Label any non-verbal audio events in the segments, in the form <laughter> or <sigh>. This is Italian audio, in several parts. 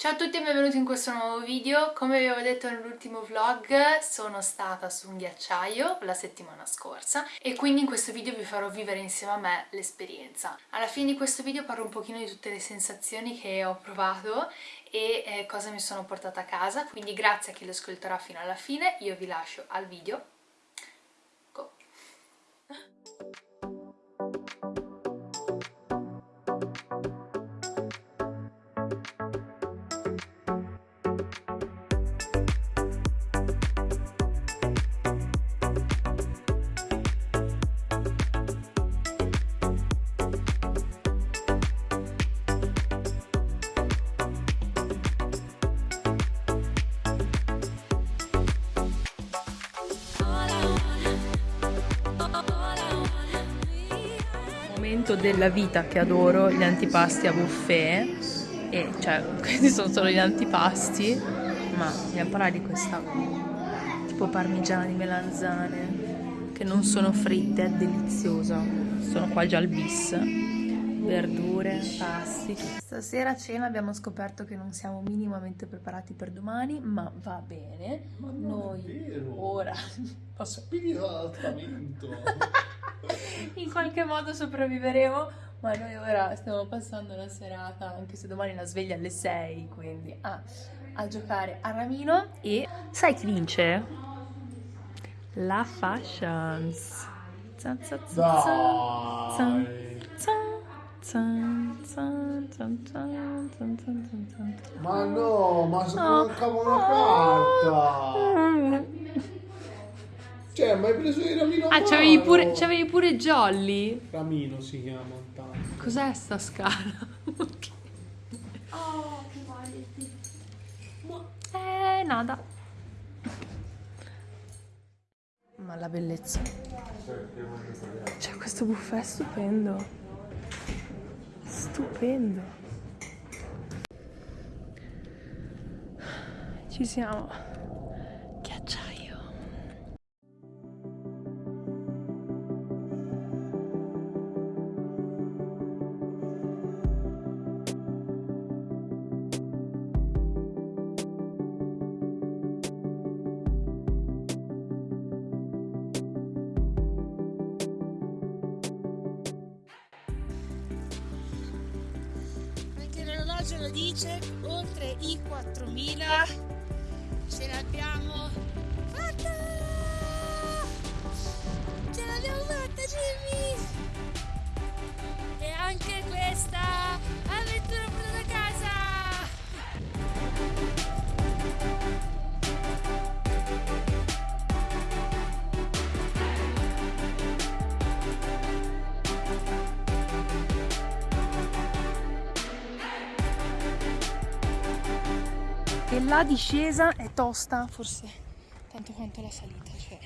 Ciao a tutti e benvenuti in questo nuovo video. Come vi avevo detto nell'ultimo vlog sono stata su un ghiacciaio la settimana scorsa e quindi in questo video vi farò vivere insieme a me l'esperienza. Alla fine di questo video parlo un pochino di tutte le sensazioni che ho provato e eh, cosa mi sono portata a casa, quindi grazie a chi lo ascolterà fino alla fine, io vi lascio al video. Go! Momento della vita che adoro, gli antipasti a buffet e cioè <laughs> questi sono solo gli antipasti ma andiamo a parlare di questa tipo parmigiani, melanzane che non sono fritte, è deliziosa. Sono qua già al bis verdure, pasti stasera a cena abbiamo scoperto che non siamo minimamente preparati per domani ma va bene Ma non è noi vero. ora <laughs> posso d'adattamento. <laughs> in qualche modo sopravviveremo, ma noi ora stiamo passando la serata, anche se domani la sveglia alle 6, quindi a, a giocare a Ramino e sai chi vince? La Fashions. Zan, zan, zan, zan, Ma no, ma Oh. mancava una carta. Cioè, ma hai preso il ramino Ah, c'avevi pure, c'avevi pure Jolly? Ramino si chiama tanto. Cos'è sta scala? Oh, che voglia Eh, nada. Ma la bellezza. Cioè, questo buffet è stupendo. Stupendo. Ci siamo. L'orologio lo dice, oltre i 4000 ce l'abbiamo fatta! Ce l'abbiamo fatta Jimmy! E anche questa E la discesa è tosta, forse tanto quanto la salita, cioè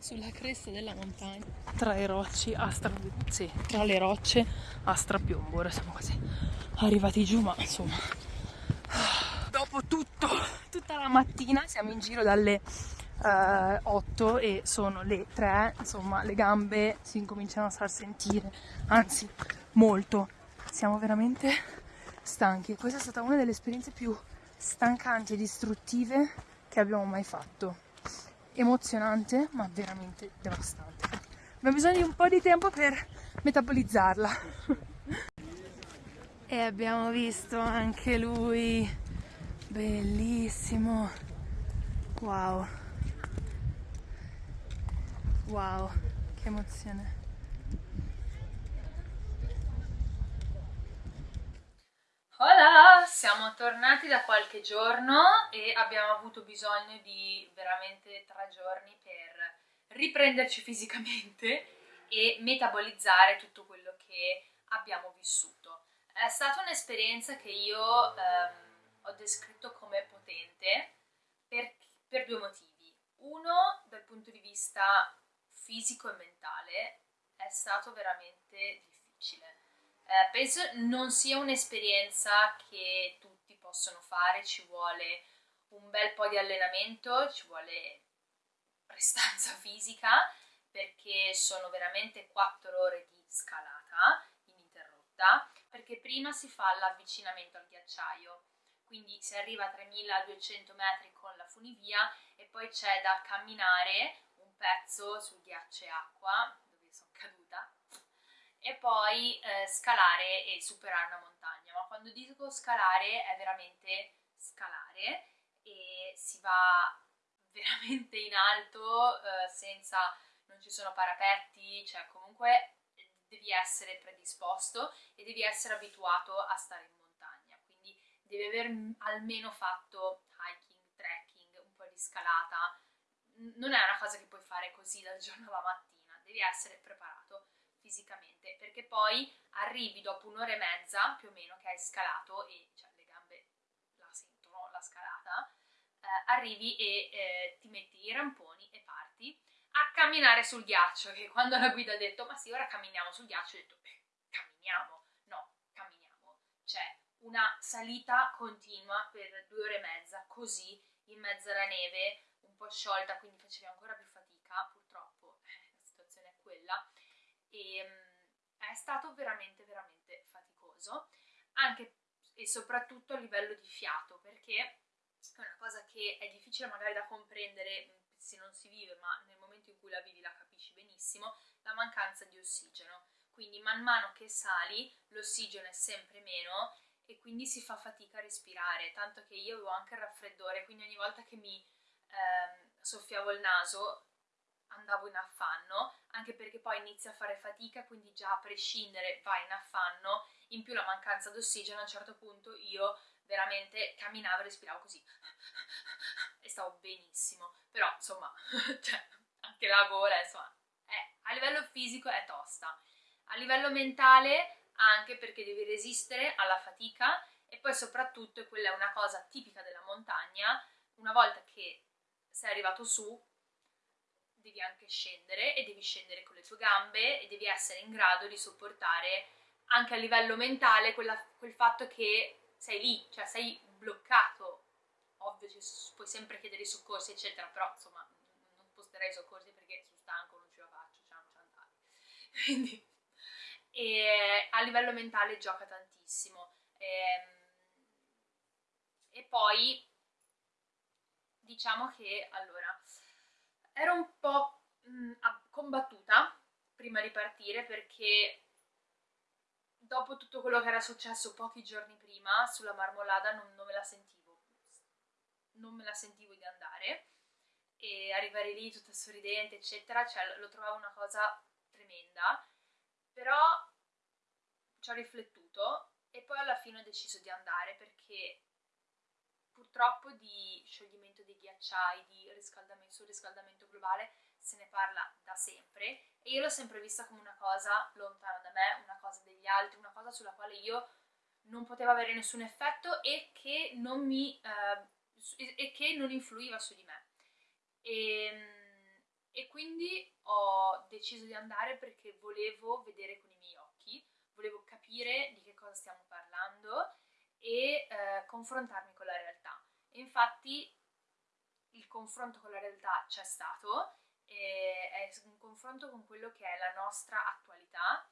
sulla cresta della montagna, tra le rocce a stra... sì, tra le rocce a strapiombo. Ora siamo quasi arrivati giù, ma insomma, dopo tutto, tutta la mattina siamo in giro dalle eh, 8 e sono le 3, insomma, le gambe si incominciano a far sentire, anzi, molto. Siamo veramente stanchi. Questa è stata una delle esperienze più stancanti e distruttive che abbiamo mai fatto. Emozionante, ma veramente devastante. Abbiamo bisogno di un po' di tempo per metabolizzarla. e abbiamo visto anche lui. Bellissimo. Wow. Wow, che emozione. Hola! Siamo tornati da qualche giorno e abbiamo avuto bisogno di veramente tre giorni per riprenderci fisicamente e metabolizzare tutto quello che abbiamo vissuto. È stata un'esperienza che io ehm, ho descritto come potente per, per due motivi. Uno, dal punto di vista fisico e mentale, è stato veramente difficile. Eh, penso non sia un'esperienza che tutti possono fare, ci vuole un bel po' di allenamento, ci vuole prestanza <laughs> fisica perché sono veramente 4 ore di scalata ininterrotta, perché prima si fa l'avvicinamento al ghiacciaio, quindi si arriva a 3200 metri con la funivia e poi c'è da camminare un pezzo sul ghiaccio e acqua, dove sono caduta, e poi eh, scalare e superare una montagna. Ma quando dico scalare è veramente scalare e si va <laughs> veramente in alto eh, senza non ci sono parapetti, cioè comunque devi essere predisposto e devi essere abituato a stare in montagna, quindi devi aver almeno fatto hiking, trekking, un po' di scalata. Non è una cosa che puoi fare così dal giorno alla mattina, devi essere preparato fisicamente perché poi arrivi dopo un'ora e mezza più o meno che hai scalato e cioè, le gambe la sentono la scalata, eh, arrivi e eh, ti metti i ramponi e parti a camminare sul ghiaccio, che quando la guida ha detto ma sì, ora camminiamo sul ghiaccio, ho detto eh, camminiamo, no, camminiamo. C'è una salita continua per due ore e mezza, così, in mezzo alla neve, un po' sciolta, quindi facevi ancora più fatica, purtroppo eh, la situazione è quella, e um, è stato veramente, veramente faticoso, anche e soprattutto a livello di fiato, perché è una cosa che è difficile magari da comprendere se non si vive, ma nel momento in cui la vivi la capisci benissimo, la mancanza di ossigeno. Quindi man mano che sali l'ossigeno è sempre meno e quindi si fa fatica a respirare, tanto che io avevo anche il raffreddore, quindi ogni volta che mi ehm, soffiavo il naso andavo in affanno, anche perché poi inizia a fare fatica, quindi già a prescindere vai in affanno, in più la mancanza d'ossigeno a un certo punto io veramente camminavo e respiravo così. E stavo benissimo, però insomma, <laughs> cioè, anche la gola, insomma, è, a livello fisico è tosta, a livello mentale anche perché devi resistere alla fatica e poi soprattutto, quella è una cosa tipica della montagna, una volta che sei arrivato su devi anche scendere e devi scendere con le tue gambe e devi essere in grado di sopportare anche a livello mentale quella, quel fatto che sei lì, cioè sei bloccato. Ovvio puoi sempre chiedere i soccorsi eccetera però insomma non posterei i soccorsi perché sono stanco non ce la faccio non ce andare quindi e a livello mentale gioca tantissimo. E, ehm, e poi diciamo che allora ero un po' mh, combattuta prima di partire perché dopo tutto quello che era successo pochi giorni prima sulla marmolada non, non me la sentivo. Non me la sentivo di andare e arrivare lì tutta sorridente, eccetera, cioè lo trovavo una cosa tremenda, però ci ho riflettuto e poi alla fine ho deciso di andare perché purtroppo di scioglimento dei ghiacciai, di riscaldamento, surriscaldamento globale se ne parla da sempre e io l'ho sempre vista come una cosa lontana da me, una cosa degli altri, una cosa sulla quale io non potevo avere nessun effetto e che non mi eh, e che non influiva su di me. E, ehm, e quindi ho deciso di andare perché volevo vedere con i miei occhi, volevo capire di che cosa stiamo parlando e eh, confrontarmi con la realtà. Infatti il confronto con la realtà c'è stato, è un confronto con quello che è la nostra attualità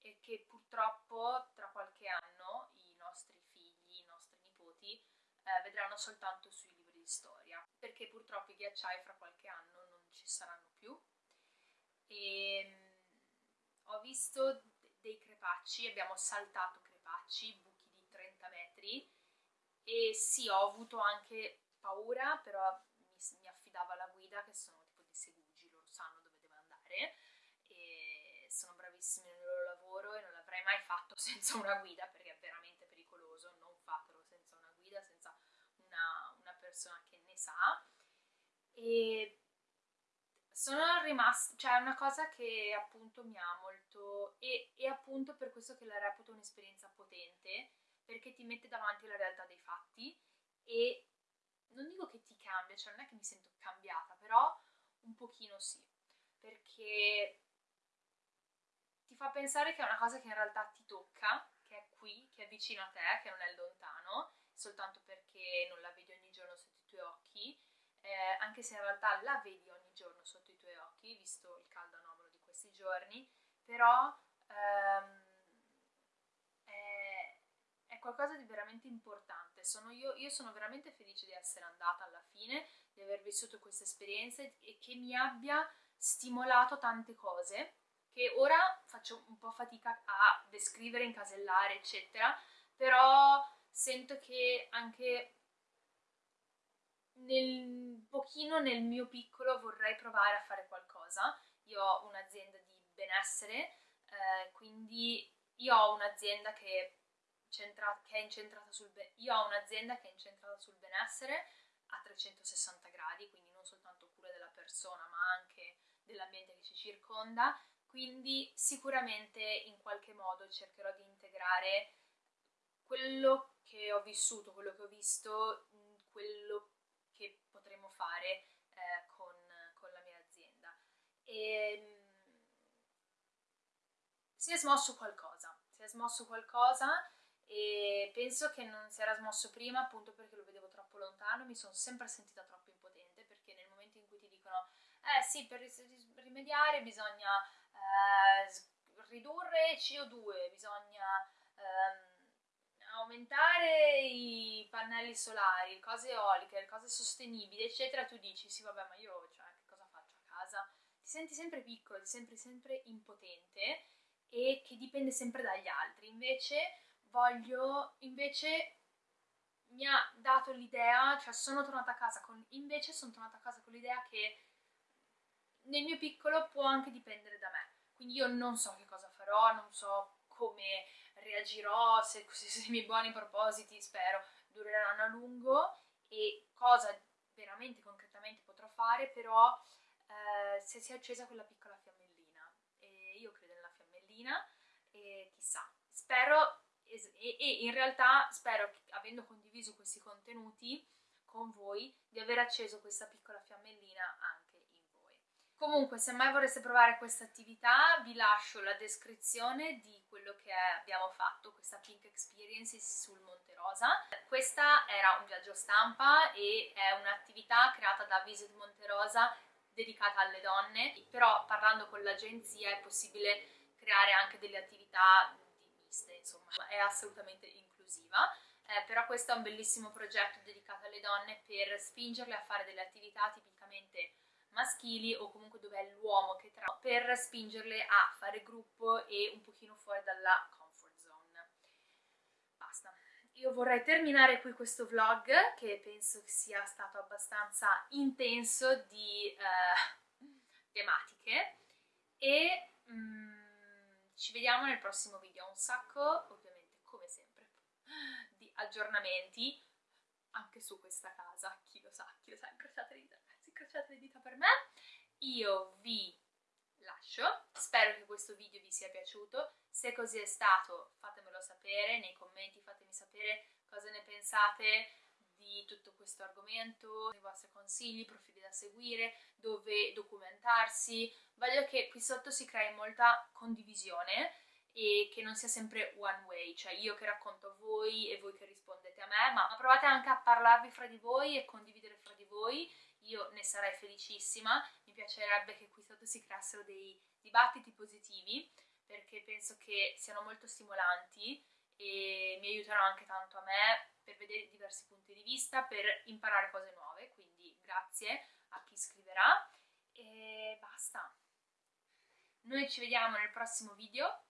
e che purtroppo tra qualche anno i nostri figli, i nostri nipoti eh, vedranno soltanto sui libri di storia, perché purtroppo i ghiacciai fra qualche anno non ci saranno più. E mh, ho visto dei crepacci, abbiamo saltato crepacci, buchi di 30 metri e sì, ho avuto anche paura, però mi, mi affidavo alla guida che sono tipo dei segugi, loro sanno dove devo andare e sono bravissimi nel loro lavoro e non l'avrei mai fatto <laughs> senza una guida perché è veramente pericoloso, non fatelo senza una guida, senza una, una persona che ne sa. E sono rimasta, cioè è una cosa che appunto mi ha molto e, e appunto per questo che la reputo un'esperienza potente perché ti mette davanti alla realtà dei fatti e non dico che ti cambia, cioè non è che mi sento cambiata, però un pochino sì, perché ti fa pensare che è una cosa che in realtà ti tocca, che è qui, che è vicino a te, che non è lontano, soltanto perché non la vedi ogni giorno sotto i tuoi occhi, eh, anche se in realtà la vedi ogni giorno sotto i tuoi occhi, visto il caldo anomalo di questi giorni, però ehm, qualcosa di veramente importante. Sono io, io sono veramente felice di essere andata alla fine, di aver vissuto questa esperienza e che mi abbia stimolato tante cose che ora faccio un po' fatica a descrivere, incasellare, eccetera, però sento che anche nel pochino nel mio piccolo vorrei provare a fare qualcosa. Io ho un'azienda di benessere, eh, quindi io ho un'azienda che, centra- che, è incentrata sul be- io ho un'azienda che è incentrata sul benessere a 360 gradi, quindi non soltanto cura della persona, ma anche dell'ambiente che ci circonda. Quindi sicuramente in qualche modo cercherò di integrare quello che ho vissuto, quello che ho visto, quello che potremo fare eh, con, con, la mia azienda. E, mm, si è smosso qualcosa, si è smosso qualcosa e penso che non si era smosso prima appunto perché lo vedevo troppo lontano, mi sono sempre sentita troppo impotente perché nel momento in cui ti dicono eh sì, per rimediare bisogna eh, ridurre CO2, bisogna ehm, aumentare i pannelli solari, cose eoliche, cose sostenibili, eccetera, tu dici sì vabbè ma io cioè, che cosa faccio a casa? Ti senti sempre piccolo, ti senti sempre impotente e che dipende sempre dagli altri. Invece voglio, invece mi ha dato l'idea, cioè sono tornata a casa con, invece sono tornata a casa con l'idea che nel mio piccolo può anche dipendere da me. Quindi io non so che cosa farò, non so come reagirò, se, se, i miei buoni propositi spero dureranno a lungo e cosa veramente concretamente potrò fare, però eh, se si è accesa quella piccola fiammellina e io credo nella fiammellina e chissà, spero e, e in realtà spero, avendo condiviso questi contenuti con voi, di aver acceso questa piccola fiammellina anche Comunque, se mai vorreste provare questa attività, vi lascio la descrizione di quello che abbiamo fatto, questa Pink Experience sul Monte Rosa. Questa era un viaggio stampa e è un'attività creata da Visit Monte Rosa dedicata alle donne, però parlando con l'agenzia è possibile creare anche delle attività di miste, insomma, è assolutamente inclusiva. Eh, però questo è un bellissimo progetto dedicato alle donne per spingerle a fare delle attività tipicamente maschili o comunque dove è l'uomo che tra per spingerle a fare gruppo e un pochino fuori dalla comfort zone. Basta. Io vorrei terminare qui questo vlog che penso sia stato abbastanza intenso di eh, tematiche e mm, ci vediamo nel prossimo video. Un sacco, ovviamente, come sempre, di aggiornamenti anche su questa casa. Chi lo sa, chi lo sa, incrociate le dita incrociate le dita per me. Io vi lascio, spero che questo video vi sia piaciuto, se così è stato fatemelo sapere nei commenti, fatemi sapere cosa ne pensate di tutto questo argomento, i vostri consigli, profili da seguire, dove documentarsi. Voglio che qui sotto si crei molta condivisione e che non sia sempre one way, cioè io che racconto a voi e voi che rispondete a me, ma provate anche a parlarvi fra di voi e condividere fra di voi io ne sarei felicissima, mi piacerebbe che qui sotto si creassero dei dibattiti positivi perché penso che siano molto stimolanti e mi aiutano anche tanto a me per vedere diversi punti di vista, per imparare cose nuove, quindi grazie a chi scriverà e basta. Noi ci vediamo nel prossimo video.